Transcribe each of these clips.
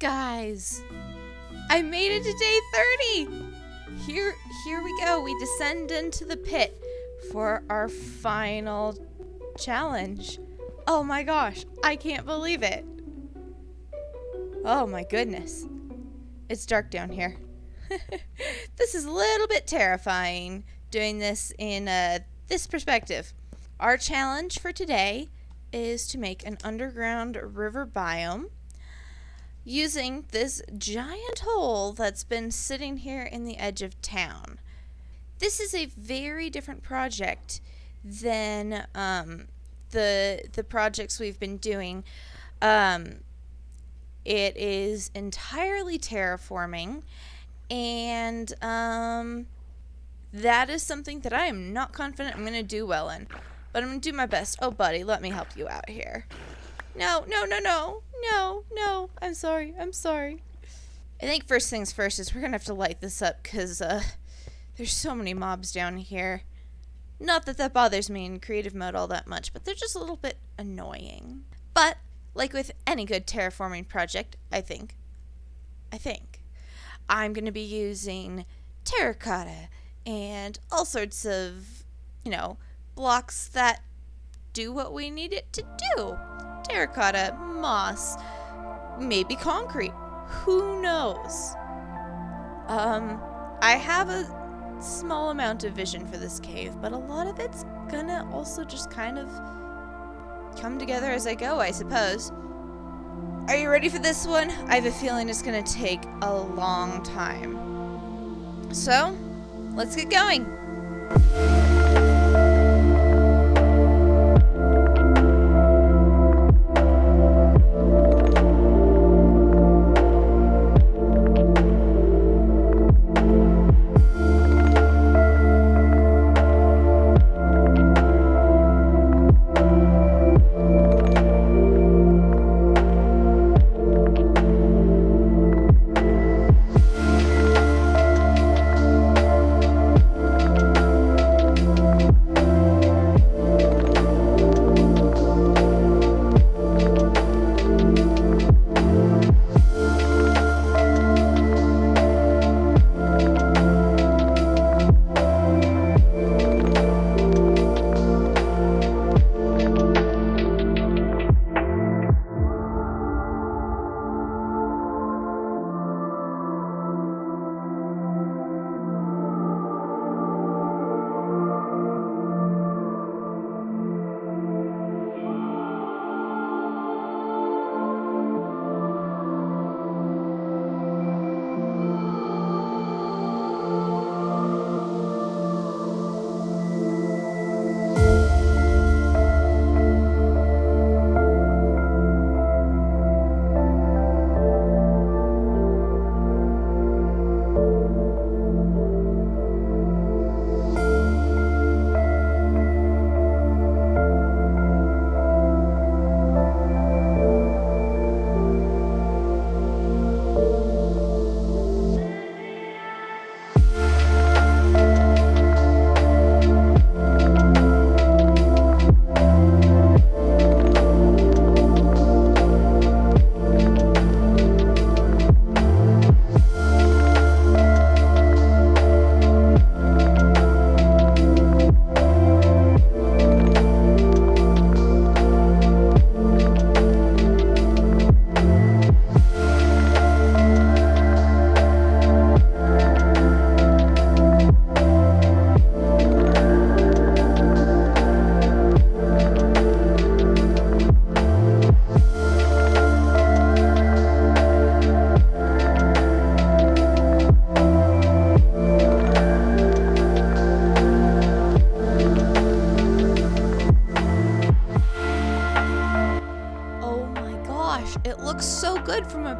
Guys, I made it to day 30. Here here we go. We descend into the pit for our final challenge. Oh my gosh, I can't believe it. Oh my goodness. It's dark down here. this is a little bit terrifying doing this in uh, this perspective. Our challenge for today is to make an underground river biome using this giant hole that's been sitting here in the edge of town. This is a very different project than um, the the projects we've been doing. Um, it is entirely terraforming, and um, that is something that I am not confident I'm going to do well in. But I'm going to do my best. Oh, buddy, let me help you out here. No, no, no, no, no, no. I'm sorry. I'm sorry. I think first things first is we're going to have to light this up because uh, there's so many mobs down here. Not that that bothers me in creative mode all that much, but they're just a little bit annoying. But, like with any good terraforming project, I think, I think, I'm going to be using terracotta and all sorts of, you know, blocks that do what we need it to do. Terracotta, moss, maybe concrete. Who knows? Um, I have a small amount of vision for this cave, but a lot of it's gonna also just kind of come together as I go, I suppose. Are you ready for this one? I have a feeling it's gonna take a long time. So, let's get going.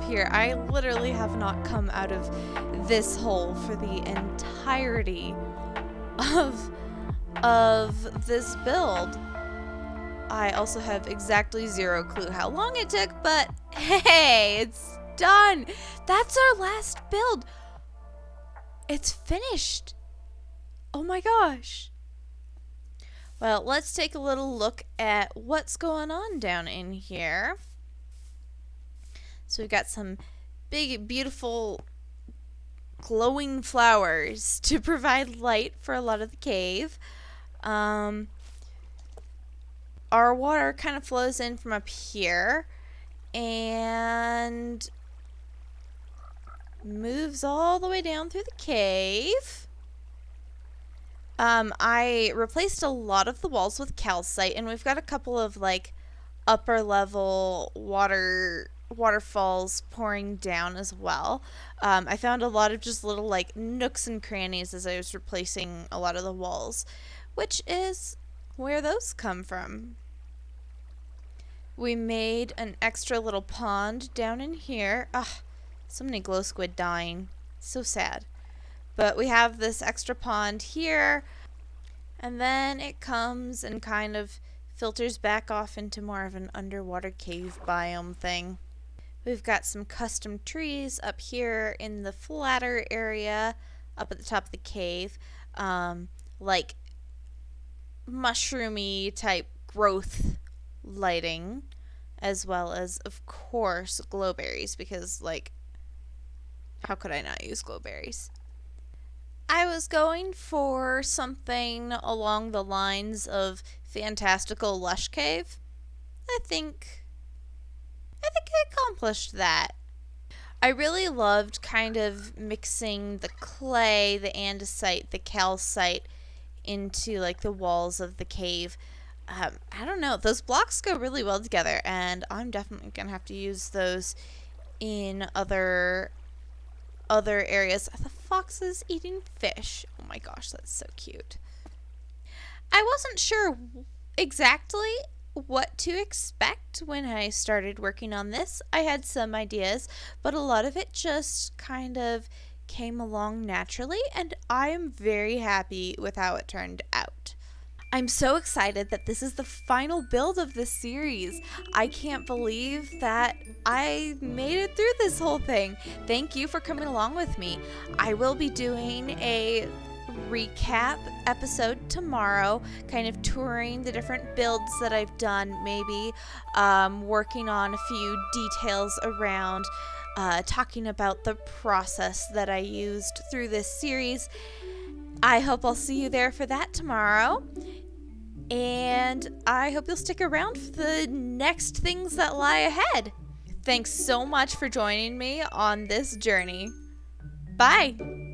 Here. I literally have not come out of this hole for the entirety of of this build. I also have exactly zero clue how long it took, but hey, it's done. That's our last build. It's finished. Oh my gosh. Well, let's take a little look at what's going on down in here. So we've got some big, beautiful, glowing flowers to provide light for a lot of the cave. Um, our water kind of flows in from up here and moves all the way down through the cave. Um, I replaced a lot of the walls with calcite, and we've got a couple of like upper level water waterfalls pouring down as well. Um, I found a lot of just little like nooks and crannies as I was replacing a lot of the walls, which is where those come from. We made an extra little pond down in here. Ugh, so many glow squid dying. So sad. But we have this extra pond here. And then it comes and kind of filters back off into more of an underwater cave biome thing. We've got some custom trees up here in the flatter area up at the top of the cave. Um, like mushroomy type growth lighting as well as of course glowberries because like how could I not use glowberries? I was going for something along the lines of fantastical lush cave. I think I think I accomplished that. I really loved kind of mixing the clay, the andesite, the calcite into like the walls of the cave um, I don't know. Those blocks go really well together, and I'm definitely gonna have to use those in other other areas. The fox is eating fish. Oh my gosh, that's so cute. I wasn't sure exactly what to expect when I started working on this. I had some ideas, but a lot of it just kind of came along naturally, and I am very happy with how it turned out. I'm so excited that this is the final build of this series. I can't believe that I made it through this whole thing. Thank you for coming along with me. I will be doing a recap episode tomorrow, kind of touring the different builds that I've done, maybe um, working on a few details around uh, talking about the process that I used through this series. I hope I'll see you there for that tomorrow. And I hope you'll stick around for the next things that lie ahead. Thanks so much for joining me on this journey. Bye!